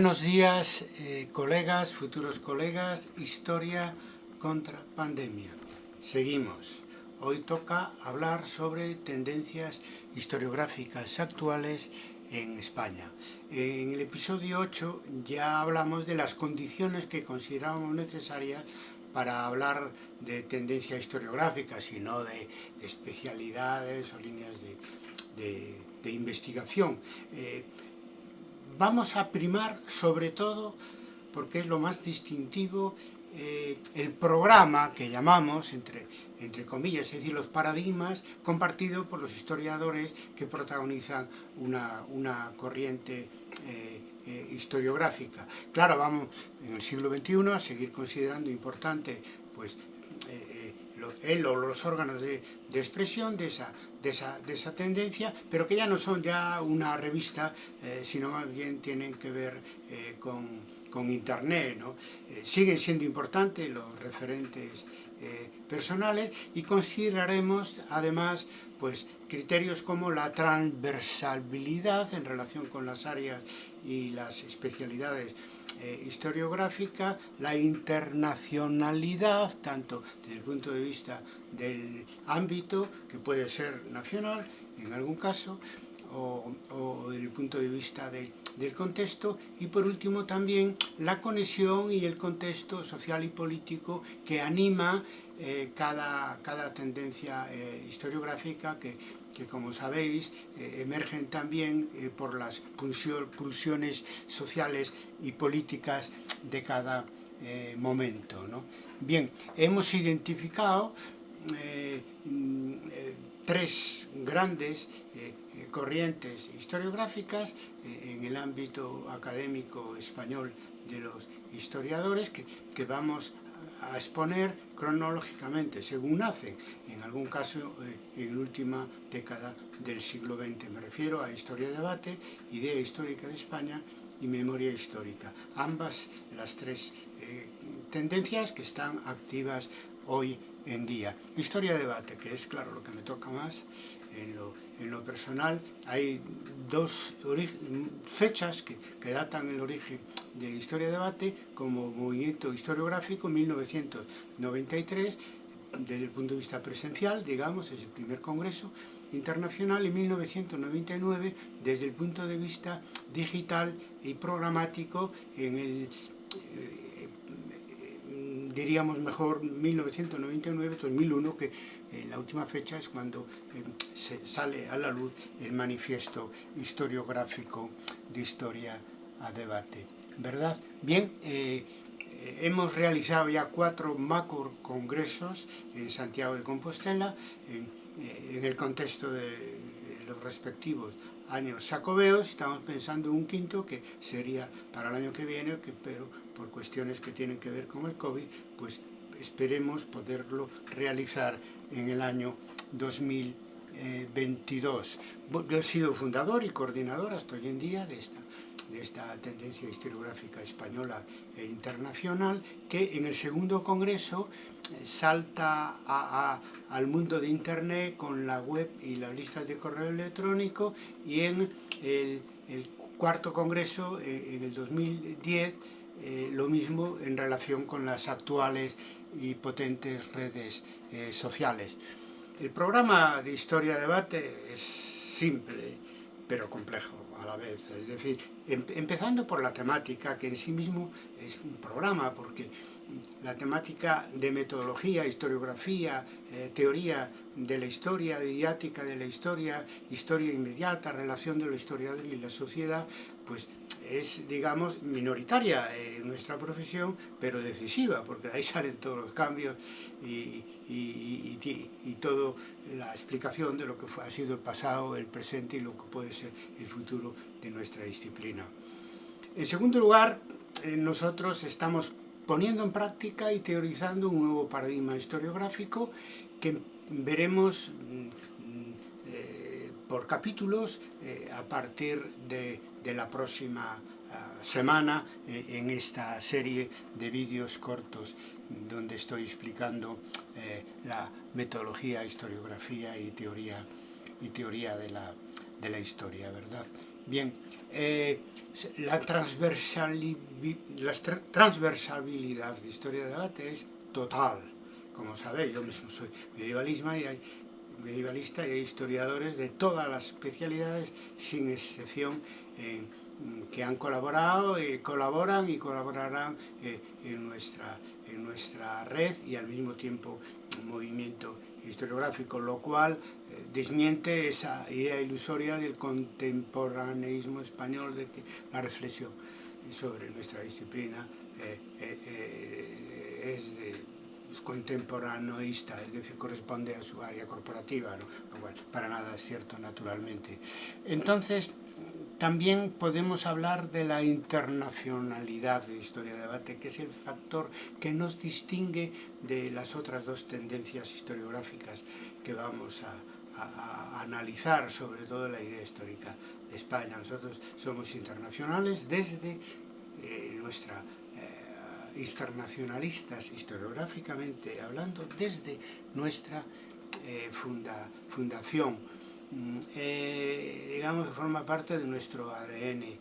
Buenos días, eh, colegas, futuros colegas, historia contra pandemia. Seguimos. Hoy toca hablar sobre tendencias historiográficas actuales en España. En el episodio 8 ya hablamos de las condiciones que considerábamos necesarias para hablar de tendencia historiográfica, sino de, de especialidades o líneas de, investigación. Eh, vamos a primar sobre todo, porque es lo más distintivo, eh, el programa que llamamos, entre, entre comillas, es decir, los paradigmas compartidos por los historiadores que protagonizan una, una corriente eh, eh, historiográfica. Claro, vamos en el siglo XXI a seguir considerando importante pues, él o los órganos de, expresión de esa, de, esa, de esa, tendencia, pero que ya no son ya una revista, eh, sino más bien tienen que ver eh, con, con, Internet. ¿no? Eh, siguen siendo importantes los referentes personales y consideraremos además pues, criterios como la transversalidad en relación con las áreas y las especialidades eh, historiográfica, la internacionalidad, tanto desde el punto de vista del ámbito, que puede ser nacional en algún caso, o, o desde el punto de vista de, del contexto, y por último también la conexión y el contexto social y político que anima eh, cada, cada tendencia eh, historiográfica que, que como sabéis eh, emergen también eh, por las pulsiones sociales y políticas de cada eh, momento. ¿no? Bien, hemos identificado mm, tres grandes corrientes historiográficas en el ámbito académico español de los historiadores que, que vamos a exponer cronológicamente, según nacen, en algún caso eh, en última década del siglo XX. Me refiero a Historia Debate, Idea Histórica de España y Memoria Histórica. Ambas, las tres eh, tendencias que están activas hoy en día. Historia Debate, que es claro lo que me toca más, en lo, en lo personal hay dos fechas que, que, datan el origen de Historia de Debate como movimiento historiográfico 1993 desde el punto de vista presencial, digamos, es el primer congreso internacional y 1999 desde el punto de vista digital y programático en el eh, diríamos mejor 1999-2001, que eh, la última fecha es cuando eh, se sale a la luz el manifiesto historiográfico de historia a debate. ¿Verdad? Bien, eh, hemos realizado ya cuatro macro congresos en Santiago de Compostela, en, eh, el contexto de los respectivos años sacobeos, estamos pensando en un quinto que sería para el año que viene, que, pero por cuestiones que tienen que ver con el COVID, pues esperemos poderlo realizar en el año 2022. Yo he sido fundador y coordinador hasta hoy en día de esta, de esta tendencia historiográfica española e internacional, que en el segundo congreso eh, salta a, a, al mundo de Internet con la web y las listas de correo electrónico y en el, el cuarto congreso, eh, en el 2010, eh, lo mismo en relación con las actuales y potentes redes eh, sociales. El programa de Historia Debate es simple, pero complejo a la vez. Es decir, em empezando por la temática, que en sí mismo es un programa, porque la temática de metodología, historiografía, eh, teoría de la historia, didáctica de la historia, historia inmediata, relación de la historiador y la sociedad, pues es, digamos, minoritaria en nuestra profesión, pero decisiva, porque de ahí salen todos los cambios y, y, y, y toda la explicación de lo que ha sido el pasado, el presente y lo que puede ser el futuro de nuestra disciplina. En segundo lugar, eh, nosotros estamos poniendo en práctica y teorizando un nuevo paradigma historiográfico que veremos mm, por capítulos eh, a partir de, de la próxima uh, semana eh, en esta serie de vídeos cortos donde estoy explicando eh, la metodología, historiografía y teoría, y teoría de, la, de la historia, ¿verdad? Bien, eh, la transversalidad de historia de debate es total. Como sabéis, yo mismo soy medievalista y hay, medievalista hay historiadores de todas las especialidades, sin excepción, que han colaborado, y colaboran y colaborarán eh, en, nuestra, en nuestra red y al mismo tiempo movimiento historiográfico, lo cual eh, desmiente esa idea ilusoria del contemporaneismo español, de que la reflexión sobre nuestra disciplina eh, eh, es de contemporaneista, es decir, corresponde a su área corporativa, ¿no? bueno, para nada es cierto, naturalmente. Entonces, también podemos hablar de la internacionalidad de Historia de Debate, que es el factor que nos distingue de las otras dos tendencias historiográficas que vamos a, analizar, sobre todo la idea histórica de España. Nosotros somos internacionales desde eh, nuestra internacionalistas historiográficamente hablando desde nuestra eh, fundación Mm, eh, digamos que forma parte de nuestro ADN eh,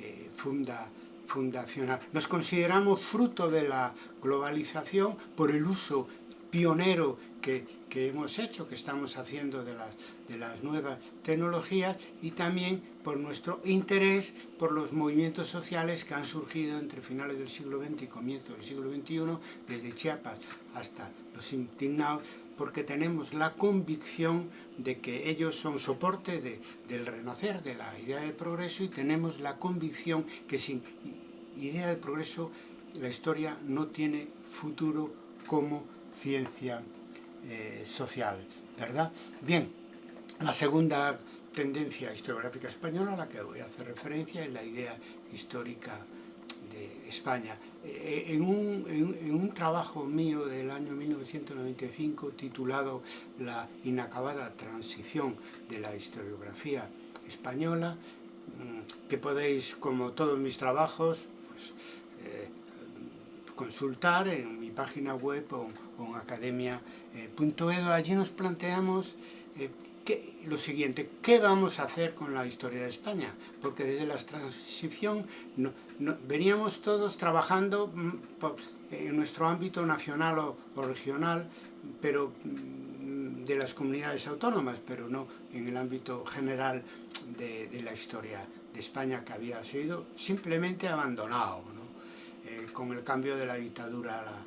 eh, funda, fundacional. Nos consideramos fruto de la globalización por el uso pionero que, hemos hecho, que estamos haciendo de las, nuevas tecnologías y también por nuestro interés por los movimientos sociales que han surgido entre finales del siglo XX y comienzos del siglo XXI, desde Chiapas hasta los indignados, porque tenemos la convicción de que ellos son soporte de, del renacer, de la idea de progreso, y tenemos la convicción que sin idea de progreso la historia no tiene futuro como ciencia eh, social, ¿verdad? Bien, la segunda tendencia historiográfica española a la que voy a hacer referencia es la idea histórica de España. Eh, en, un, en, un, trabajo mío del año 1995 titulado La inacabada transición de la historiografía española, mm, que podéis, como todos mis trabajos, consultar en mi página web o, en academia.edu. Eh, Allí nos planteamos eh, lo siguiente, ¿qué vamos a hacer con la historia de España? Porque desde la transición veníamos todos trabajando mm, en nuestro ámbito nacional o, regional, pero mm, de las comunidades autónomas, pero no en el ámbito general de, la historia de España que había sido simplemente abandonado, eh, con el cambio de la dictadura a la,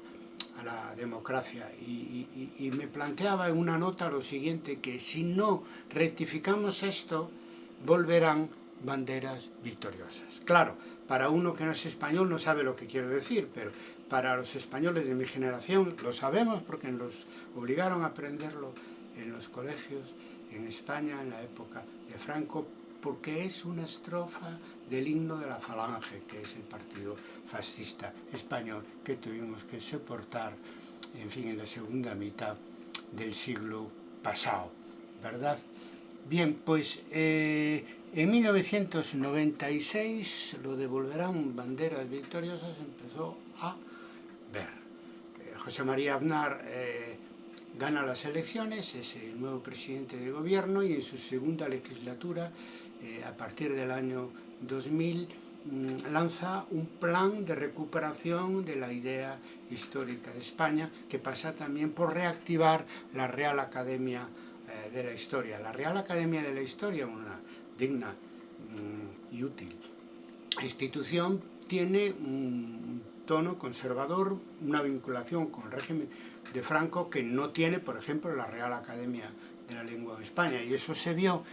a la democracia y, me planteaba en una nota lo siguiente, que si no rectificamos esto, volverán banderas victoriosas. Claro, para uno que no es español no sabe lo que quiero decir, pero para los españoles de mi generación lo sabemos porque nos obligaron a aprenderlo en los colegios, en España, en la época de Franco, porque es una estrofa del himno de la Falange, que es el partido fascista español que tuvimos que soportar, en fin, en la segunda mitad del siglo pasado, ¿verdad? Bien, pues eh, en 1996 lo devolverán banderas victoriosas empezó a ver. Eh, José María Aznar eh, gana las elecciones, es el nuevo presidente de gobierno y en su segunda legislatura, eh, a partir del año 2000, mm, lanza un plan de recuperación de la idea histórica de España que pasa también por reactivar la Real Academia eh, de la Historia. La Real Academia de la Historia, una digna mm, y útil institución, tiene un tono conservador, una vinculación con el régimen de Franco que no tiene, por ejemplo, la Real Academia de la Lengua de España. Y eso se vio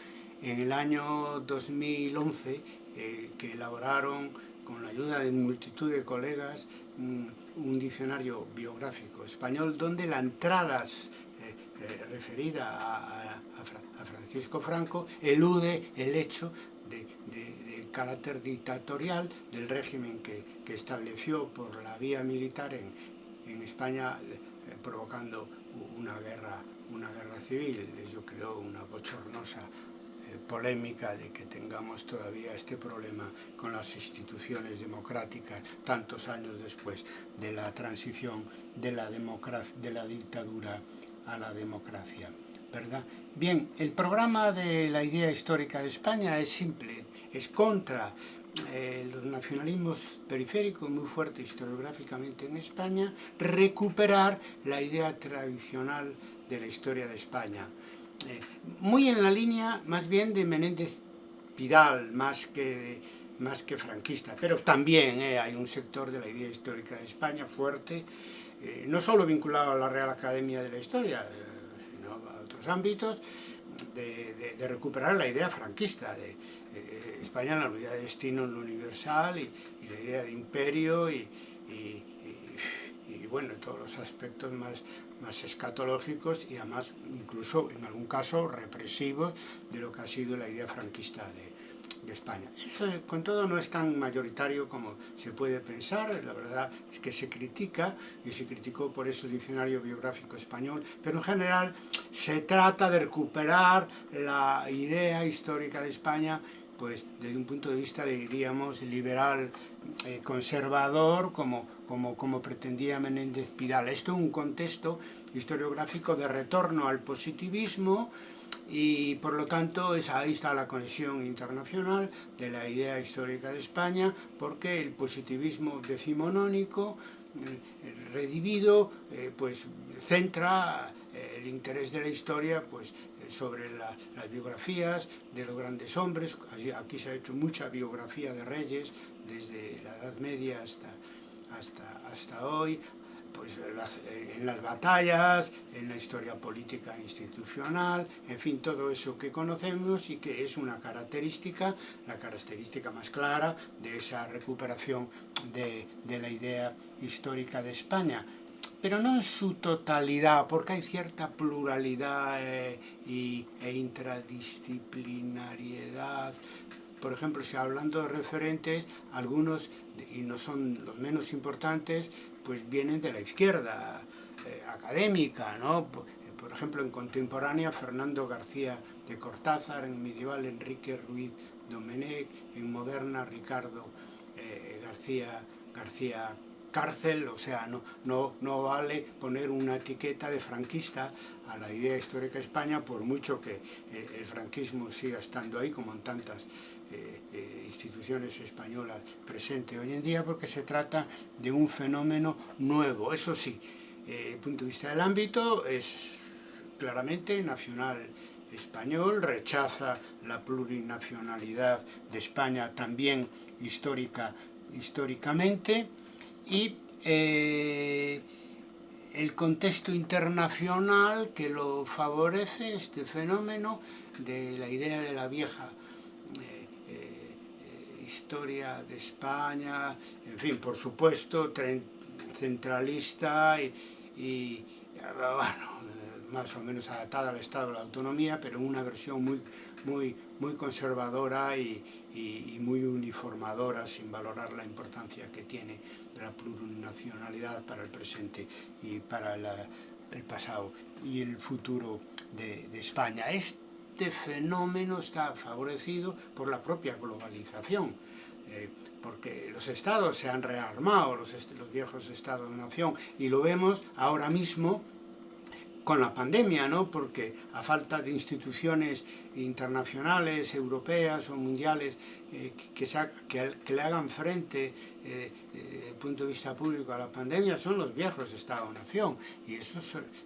en el año 2011, eh, que elaboraron con la ayuda de multitud de colegas un, diccionario biográfico español donde la entrada eh, eh, referida a, Francisco Franco elude el hecho del carácter dictatorial del régimen que, estableció por la vía militar en, en España provocando una guerra, una guerra civil. Eso creó una bochornosa eh, polémica de que tengamos todavía este problema con las instituciones democráticas tantos años después de la transición de la, de la dictadura a la democracia. ¿verdad? Bien, el programa de la idea histórica de España es simple, es contra eh, los nacionalismos periféricos muy fuertes historiográficamente en España, recuperar la idea tradicional de la historia de España. Eh, muy en la línea más bien de Menéndez Pidal, más que, más que franquista, pero también eh, hay un sector de la idea histórica de España fuerte, eh, no solo vinculado a la Real Academia de la Historia, sino a otros ámbitos, de, recuperar la idea franquista de España, la unidad de destino universal y, la idea de imperio y, y bueno, todos los aspectos más, más escatológicos y además incluso en algún caso represivos de lo que ha sido la idea franquista de, España. Eso con todo no es tan mayoritario como se puede pensar, la verdad es que se critica y se criticó por eso el diccionario biográfico español, pero en general se trata de recuperar la idea histórica de España pues desde un punto de vista, diríamos, liberal, eh, conservador, como, como, como pretendía Menéndez Pidal. Esto es un contexto historiográfico de retorno al positivismo y por lo tanto es, ahí está la conexión internacional de la idea histórica de España porque el positivismo decimonónico eh, redivido eh, pues centra el interés de la historia pues sobre las biografías de los grandes hombres, aquí se ha hecho mucha biografía de reyes, desde la Edad Media hasta, hasta, hasta hoy, pues en las batallas, en la historia política institucional, en fin, todo eso que conocemos y que es una característica, la característica más clara de esa recuperación de, de la idea histórica de España pero no en su totalidad, porque hay cierta pluralidad eh, y, e intradisciplinariedad. Por ejemplo, si hablando de referentes, algunos, y no son los menos importantes, pues vienen de la izquierda eh, académica, ¿no? Por, ejemplo, en contemporánea, Fernando García de Cortázar, en medieval, Enrique Ruiz Domenech, en moderna, Ricardo eh, García, García cárcel, o sea, no, no, no vale poner una etiqueta de franquista a la idea histórica de España, por mucho que eh, el franquismo siga estando ahí, como en tantas eh, eh, instituciones españolas presentes hoy en día, porque se trata de un fenómeno nuevo. Eso sí, desde el punto de vista del ámbito, es claramente nacional español, rechaza la plurinacionalidad de España también histórica, históricamente, y eh, el contexto internacional que lo favorece, este fenómeno de la idea de la vieja eh, eh, historia de España, en fin, por supuesto, centralista y, bueno, más o menos adaptada al Estado de la Autonomía, pero una versión muy, muy, muy conservadora y, muy uniformadora, sin valorar la importancia que tiene la plurinacionalidad para el presente y para el pasado y el futuro de, de España. Este fenómeno está favorecido por la propia globalización. Eh, porque los estados se han rearmado, los, los viejos estados-nación, y lo vemos ahora mismo con la pandemia, ¿no? porque a falta de instituciones internacionales, europeas o mundiales eh, que, que, le hagan frente eh, desde el punto de vista público a la pandemia son los viejos Estado-Nación y eso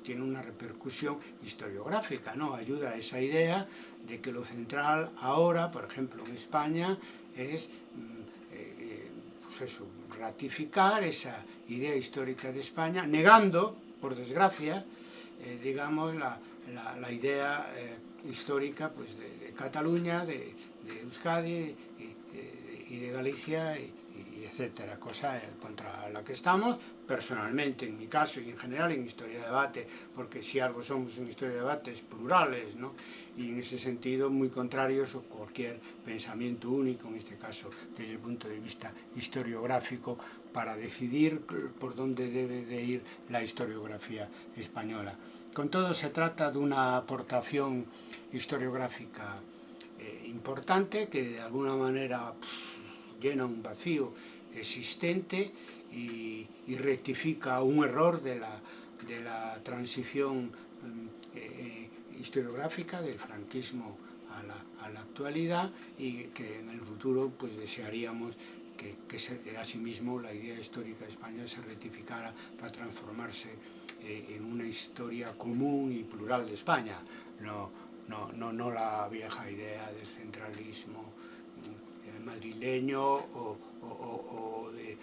tiene una repercusión historiográfica, ¿no? ayuda a esa idea de que lo central ahora, por ejemplo en España, es mm, eh, pues ratificar esa idea histórica de España, negando, por desgracia, eh, digamos, la, la, la idea eh, histórica pues, de, Cataluña, de, de Euskadi y, y, de Galicia, y etcétera, cosa contra la que estamos, personalmente, en mi caso y en general en Historia de Debate, porque si algo somos en Historia de Debate es plurales, ¿no? y en ese sentido muy contrarios a cualquier pensamiento único, en este caso desde el punto de vista historiográfico, para decidir por dónde debe de ir la historiografía española. Con todo se trata de una aportación historiográfica eh, importante que de alguna manera llena un vacío existente y, rectifica un error de la, de la transición mm, eh, historiográfica del franquismo a la, actualidad y que en el futuro pues desearíamos que, que se, asimismo la idea histórica de España se rectificara para transformarse eh, en una historia común y plural de España, no, no, no, no la vieja idea del centralismo eh, madrileño o, o, o, de,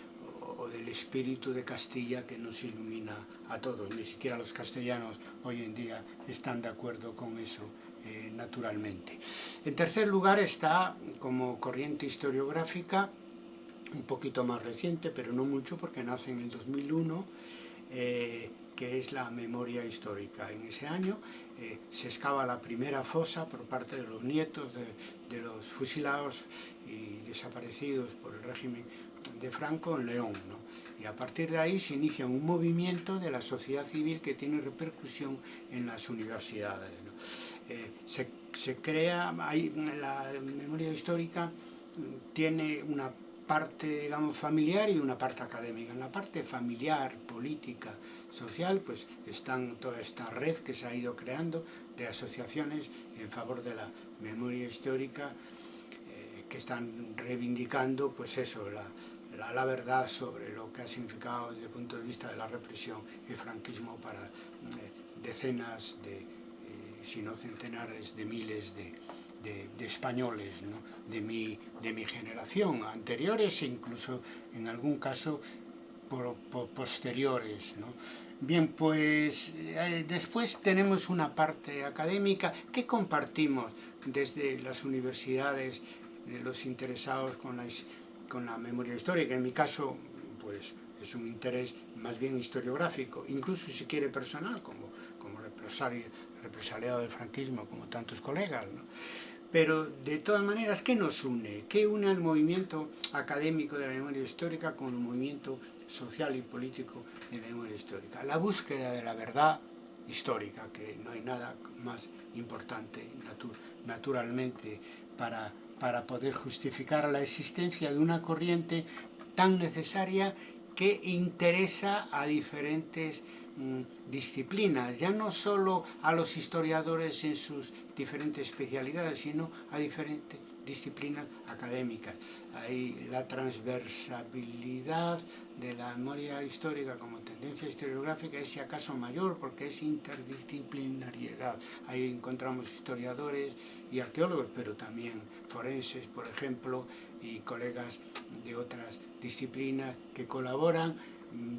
o, del espíritu de Castilla que nos ilumina a todos. Ni siquiera los castellanos hoy en día están de acuerdo con eso eh, naturalmente. En tercer lugar está como corriente historiográfica un poquito más reciente, pero no mucho porque nace en el 2001, eh, que es la memoria histórica. En ese año eh, se excava la primera fosa por parte de los nietos de, los fusilados y desaparecidos por el régimen de Franco en León. ¿no? Y a partir de ahí se inicia un movimiento de la sociedad civil que tiene repercusión en las universidades. Eh, se, se, crea, hay, la memoria histórica tiene una parte, digamos, familiar y una parte académica. En la parte familiar, política, social, pues están toda esta red que se ha ido creando de asociaciones en favor de la memoria histórica eh, que están reivindicando, pues eso, la, la, verdad sobre lo que ha significado desde el punto de vista de la represión el franquismo para eh, decenas de, eh, si no centenares de miles de, de, españoles ¿no? de, mi, de mi generación, anteriores e incluso en algún caso por posteriores. ¿no? Bien, pues eh, después tenemos una parte académica que compartimos desde las universidades, de los interesados con la, con la memoria histórica. En mi caso, pues es un interés más bien historiográfico, incluso si quiere personal, como, como represaliado del franquismo, como tantos colegas. ¿no? Pero, de todas maneras, ¿qué nos une? ¿Qué une al movimiento académico de la memoria histórica con el movimiento social y político de la memoria histórica? La búsqueda de la verdad histórica, que no hay nada más importante naturalmente para, para poder justificar la existencia de una corriente tan necesaria que interesa a diferentes disciplinas, ya no solo a los historiadores en sus diferentes especialidades, sino a diferentes disciplinas académicas. Hay la transversabilidad de la memoria histórica como tendencia historiográfica es si acaso mayor porque es interdisciplinariedad. Ahí encontramos historiadores y arqueólogos, pero también forenses, por ejemplo, y colegas de otras disciplinas que colaboran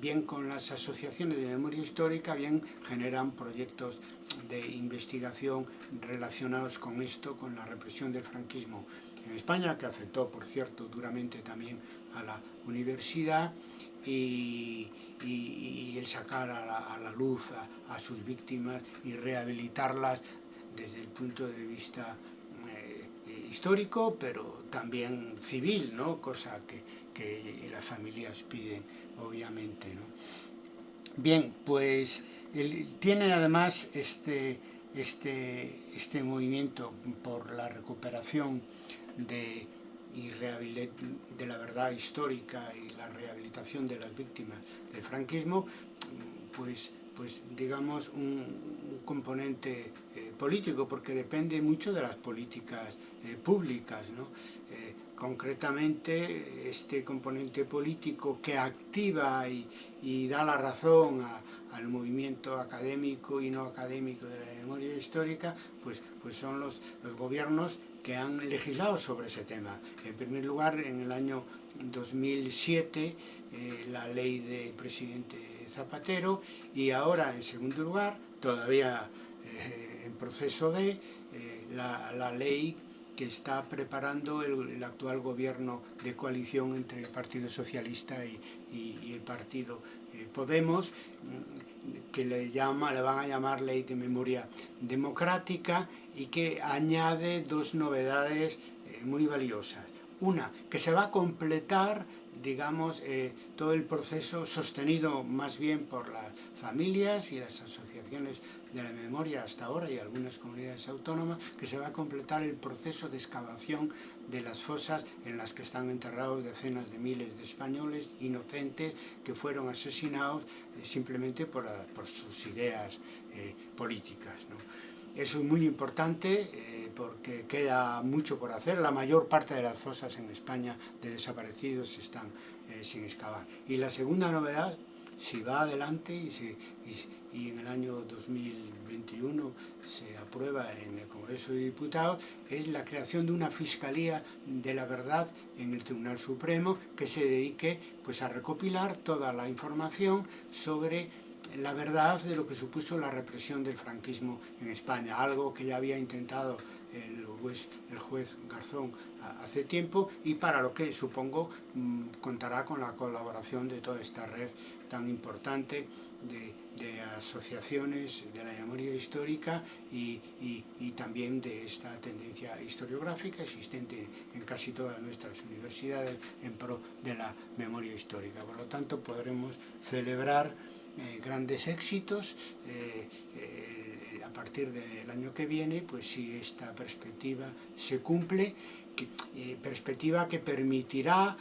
bien con las asociaciones de memoria histórica, bien generan proyectos de investigación relacionados con esto, con la represión del franquismo en España, que afectó, por cierto, duramente también a la universidad, y, el sacar a la, luz a, a, sus víctimas y rehabilitarlas desde el punto de vista eh, histórico, pero también civil, ¿no? cosa que, que las familias piden obviamente. ¿no? Bien, pues tiene además este, este, este movimiento por la recuperación de, y de la verdad histórica y la rehabilitación de las víctimas del franquismo, pues, pues digamos un, un componente eh, político, porque depende mucho de las políticas eh, públicas. ¿no? Eh, concretamente este componente político que activa y, y da la razón al movimiento académico y no académico de la memoria histórica, pues, pues son los, los gobiernos que han legislado sobre ese tema. En primer lugar, en el año 2007, eh, la ley del presidente Zapatero, y ahora, en segundo lugar, todavía eh, en proceso de, eh, la, la ley que está preparando el, actual gobierno de coalición entre el Partido Socialista y, y, y el Partido eh, Podemos, mm, que le, llama, le van a llamar Ley de Memoria Democrática y que añade dos novedades eh, muy valiosas. Una, que se va a completar digamos, eh, todo el proceso sostenido más bien por las familias y las asociaciones de la memoria hasta ahora y algunas comunidades autónomas, que se va a completar el proceso de excavación de las fosas en las que están enterrados decenas de miles de españoles inocentes que fueron asesinados eh, simplemente por, por, sus ideas eh, políticas. ¿no? eso es muy importante eh, porque queda mucho por hacer. La mayor parte de las fosas en España de desaparecidos están eh, sin excavar. Y la segunda novedad, si va adelante y, y, en el año 2021 se aprueba en el Congreso de Diputados, es la creación de una Fiscalía de la Verdad en el Tribunal Supremo que se dedique pues, a recopilar toda la información sobre la verdad de lo que supuso la represión del franquismo en España, algo que ya había intentado el juez, Garzón hace tiempo y para lo que supongo mm, contará con la colaboración de toda esta red tan importante de, asociaciones de la memoria histórica y, y, también de esta tendencia historiográfica existente en casi todas nuestras universidades en pro de la memoria histórica. Por lo tanto, podremos celebrar eh, grandes éxitos eh, eh, partir del año que viene, pues si esta perspectiva se cumple, perspectiva que permitirá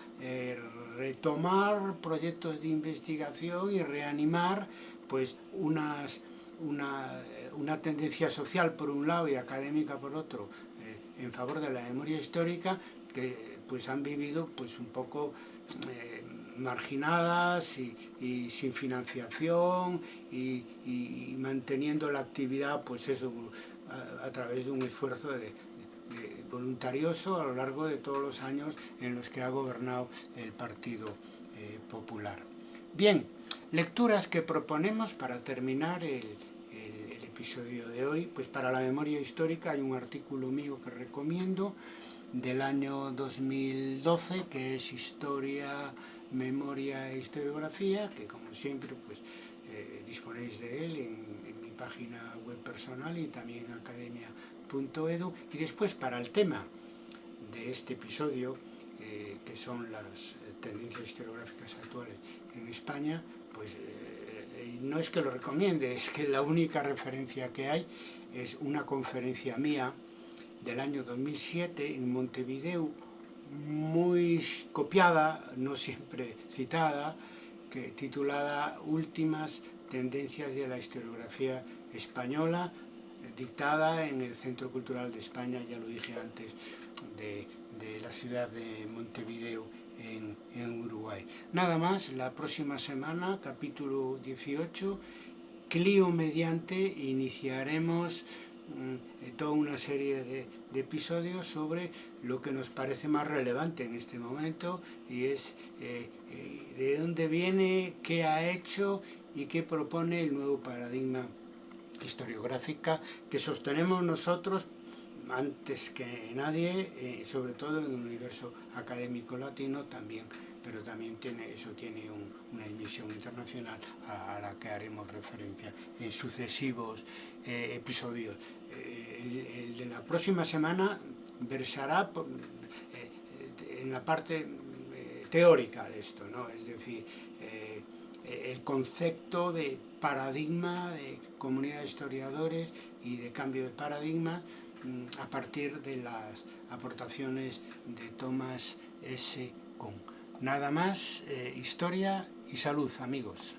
retomar proyectos de investigación y reanimar pues unas, una, una, tendencia social por un lado y académica por otro en favor de la memoria histórica que pues han vivido pues un poco marginadas y, sin financiación y, manteniendo la actividad pues eso a, través de un esfuerzo voluntarioso a lo largo de todos los años en los que ha gobernado el Partido eh, Popular. Bien, lecturas que proponemos para terminar el, el episodio de hoy, pues para la memoria histórica hay un artículo mío que recomiendo del año 2012 que es Historia memoria e historiografía, que como siempre pues eh, disponéis de él en, mi página web personal y también academia.edu. Y después para el tema de este episodio, eh, que son las tendencias historiográficas actuales en España, pues eh, no es que lo recomiende, es que la única referencia que hay es una conferencia mía del año 2007 en Montevideo, muy copiada, no siempre citada, titulada Últimas tendencias de la historiografía española, dictada en el Centro Cultural de España, ya lo dije antes, de, la ciudad de Montevideo, en, en, Uruguay. Nada más, la próxima semana, capítulo 18, Clio mediante, iniciaremos toda una serie de, episodios sobre lo que nos parece más relevante en este momento y es eh, eh, de dónde viene, qué ha hecho y qué propone el nuevo paradigma historiográfica que sostenemos nosotros antes que nadie, eh, sobre todo en el universo académico latino también pero también eso tiene una emisión internacional a, la que haremos referencia en sucesivos eh, episodios. Eh, el, de la próxima semana versará eh, en la parte teórica de esto, es decir, el concepto de paradigma de comunidad de historiadores y de cambio de paradigma mm, a partir de las aportaciones de Thomas S. Kuhn. Nada más, eh, historia y salud, amigos.